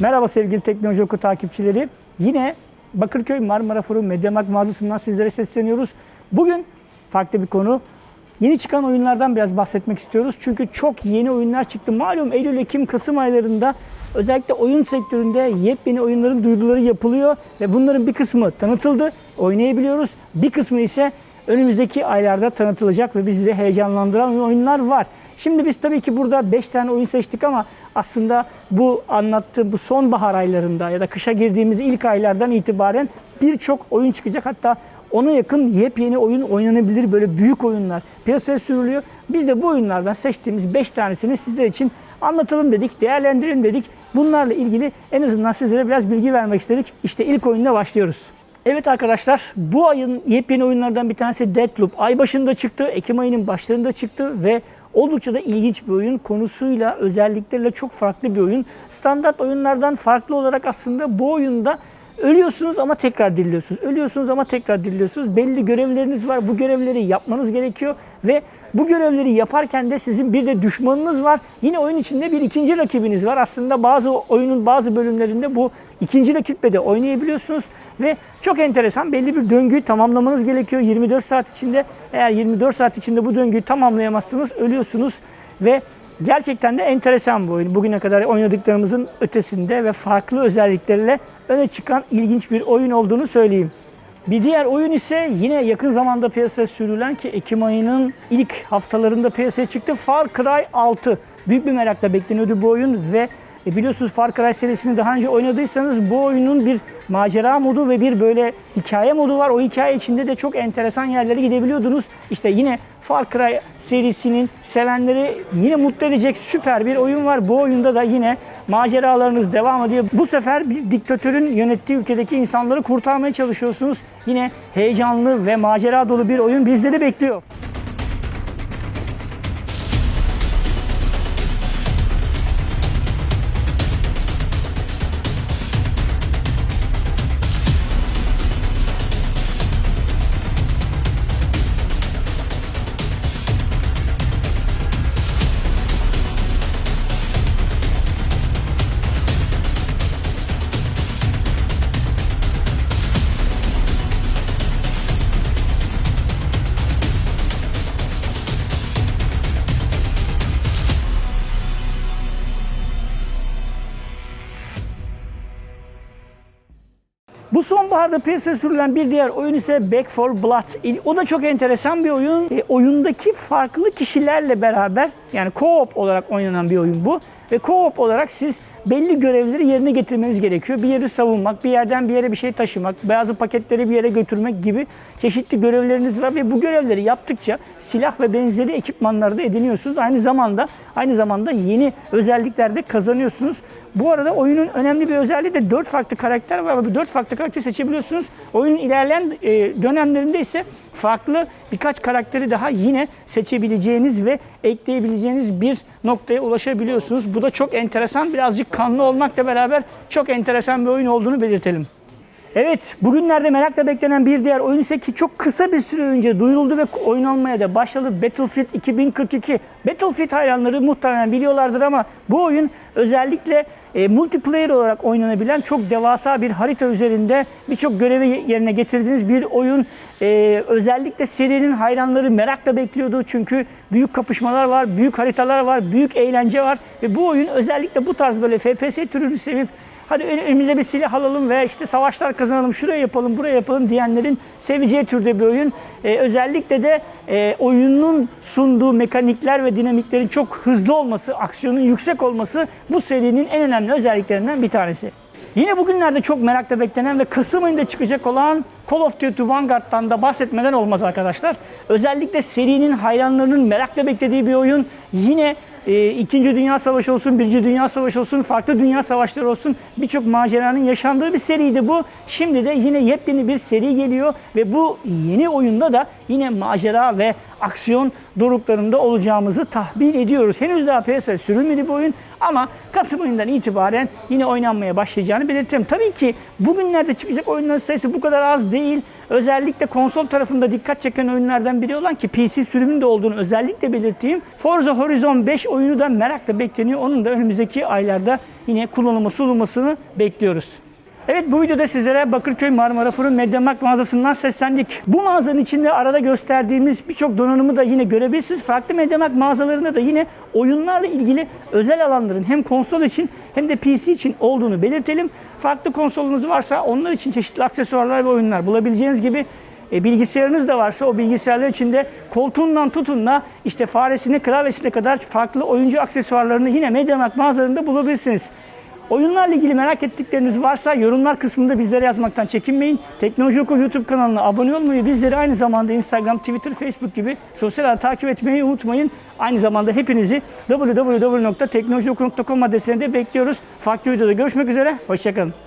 Merhaba sevgili Teknoloji Oku takipçileri. Yine Bakırköy Marmara Forum Mediamarkt mağazasından sizlere sesleniyoruz. Bugün farklı bir konu. Yeni çıkan oyunlardan biraz bahsetmek istiyoruz. Çünkü çok yeni oyunlar çıktı. Malum Eylül, Ekim, Kasım aylarında özellikle oyun sektöründe yepyeni oyunların duyuruları yapılıyor ve bunların bir kısmı tanıtıldı, oynayabiliyoruz. Bir kısmı ise önümüzdeki aylarda tanıtılacak ve bizi de heyecanlandıran oyunlar var. Şimdi biz tabii ki burada 5 tane oyun seçtik ama aslında bu anlattığım bu sonbahar aylarında ya da kışa girdiğimiz ilk aylardan itibaren birçok oyun çıkacak. Hatta ona yakın yepyeni oyun oynanabilir böyle büyük oyunlar piyasaya sürülüyor. Biz de bu oyunlardan seçtiğimiz 5 tanesini sizler için anlatalım dedik, değerlendirelim dedik. Bunlarla ilgili en azından sizlere biraz bilgi vermek istedik. İşte ilk oyunla başlıyoruz. Evet arkadaşlar bu ayın yepyeni oyunlardan bir tanesi Deathloop. Ay başında çıktı, Ekim ayının başlarında çıktı ve oldukça da ilginç bir oyun. Konusuyla, özellikleriyle çok farklı bir oyun. Standart oyunlardan farklı olarak aslında bu oyunda ölüyorsunuz ama tekrar diriliyorsunuz. Ölüyorsunuz ama tekrar diriliyorsunuz. Belli görevleriniz var. Bu görevleri yapmanız gerekiyor ve bu görevleri yaparken de sizin bir de düşmanınız var. Yine oyun içinde bir ikinci rakibiniz var. Aslında bazı oyunun bazı bölümlerinde bu ikinci rakiple de oynayabiliyorsunuz ve çok enteresan belli bir döngüyü tamamlamanız gerekiyor 24 saat içinde. Eğer 24 saat içinde bu döngüyü tamamlayamazsınız ölüyorsunuz ve gerçekten de enteresan bu oyun. Bugüne kadar oynadıklarımızın ötesinde ve farklı özellikleriyle öne çıkan ilginç bir oyun olduğunu söyleyeyim. Bir diğer oyun ise yine yakın zamanda piyasaya sürülen ki Ekim ayının ilk haftalarında piyasaya çıktı. Far Cry 6. Büyük bir merakla bekleniyordu bu oyun ve e biliyorsunuz Far Cry serisini daha önce oynadıysanız bu oyunun bir macera modu ve bir böyle hikaye modu var. O hikaye içinde de çok enteresan yerlere gidebiliyordunuz. İşte yine Far Cry serisinin sevenleri yine mutlu edecek süper bir oyun var. Bu oyunda da yine maceralarınız devam ediyor. Bu sefer bir diktatörün yönettiği ülkedeki insanları kurtarmaya çalışıyorsunuz. Yine heyecanlı ve macera dolu bir oyun bizleri bekliyor. Bu sonbaharda piyasaya sürülen bir diğer oyun ise Back 4 Blood. O da çok enteresan bir oyun. E, oyundaki farklı kişilerle beraber yani co-op olarak oynanan bir oyun bu. Ve co-op olarak siz belli görevleri yerine getirmeniz gerekiyor. Bir yeri savunmak, bir yerden bir yere bir şey taşımak, bazı paketleri bir yere götürmek gibi çeşitli görevleriniz var ve bu görevleri yaptıkça silah ve benzeri ekipmanları da ediniyorsunuz. Aynı zamanda aynı zamanda yeni özellikler de kazanıyorsunuz. Bu arada oyunun önemli bir özelliği de 4 farklı karakter var bu 4 farklı karakter seçebiliyorsunuz. Oyunun ilerleyen e, dönemlerinde ise farklı birkaç karakteri daha yine seçebileceğiniz ve ekleyebileceğiniz bir noktaya ulaşabiliyorsunuz. Bu da çok enteresan. Birazcık kanlı olmakla beraber çok enteresan bir oyun olduğunu belirtelim. Evet, bugünlerde merakla beklenen bir diğer oyun ise ki çok kısa bir süre önce duyuruldu ve oynanmaya da başladı. Battlefield 2042. Battlefield hayranları muhtemelen biliyorlardır ama bu oyun özellikle e, multiplayer olarak oynanabilen çok devasa bir harita üzerinde birçok görevi yerine getirdiğiniz bir oyun. E, özellikle serinin hayranları merakla bekliyordu çünkü büyük kapışmalar var, büyük haritalar var, büyük eğlence var ve bu oyun özellikle bu tarz böyle FPS türünü sevip hadi önümüze bir silah alalım ve işte savaşlar kazanalım, şuraya yapalım, buraya yapalım diyenlerin seveceği türde bir oyun. Ee, özellikle de e, oyunun sunduğu mekanikler ve dinamiklerin çok hızlı olması, aksiyonun yüksek olması bu serinin en önemli özelliklerinden bir tanesi. Yine bugünlerde çok merakla beklenen ve Kasım ayında çıkacak olan Call of Duty Vanguard'dan da bahsetmeden olmaz arkadaşlar. Özellikle serinin hayranlarının merakla beklediği bir oyun. Yine e, İkinci Dünya Savaşı olsun, Birinci Dünya Savaşı olsun, farklı dünya savaşları olsun birçok maceranın yaşandığı bir seriydi bu. Şimdi de yine yepyeni bir seri geliyor ve bu yeni oyunda da yine macera ve aksiyon doruklarında olacağımızı tahmin ediyoruz. Henüz daha piyasaya sürülmedi bu oyun ama Kasım ayından itibaren yine oynanmaya başlayacağını belirtirim. Tabii ki bugünlerde çıkacak oyunların sayısı bu kadar az değil. Özellikle konsol tarafında dikkat çeken oyunlardan biri olan ki PC sürümünde olduğunu özellikle belirteyim. Forza Horizon 5 oyunu da merakla bekleniyor. Onun da önümüzdeki aylarda yine kullanılma sunulmasını bekliyoruz. Evet bu videoda sizlere Bakırköy Marmara Fırın Mediamarkt mağazasından seslendik. Bu mağazanın içinde arada gösterdiğimiz birçok donanımı da yine görebilirsiniz. Farklı Mediamarkt mağazalarında da yine oyunlarla ilgili özel alanların hem konsol için hem de PC için olduğunu belirtelim. Farklı konsolunuz varsa onlar için çeşitli aksesuarlar ve oyunlar bulabileceğiniz gibi e, bilgisayarınız da varsa o bilgisayarlar içinde koltuğundan tutun da işte faresine klavyesine kadar farklı oyuncu aksesuarlarını yine Mediamarkt mağazalarında bulabilirsiniz. Oyunlarla ilgili merak ettikleriniz varsa yorumlar kısmında bizlere yazmaktan çekinmeyin. Teknoloji Oku YouTube kanalına abone olmayı, bizleri aynı zamanda Instagram, Twitter, Facebook gibi sosyal ağ takip etmeyi unutmayın. Aynı zamanda hepinizi www.teknolojioku.com adresinde bekliyoruz. Farklı videoda görüşmek üzere, hoşçakalın.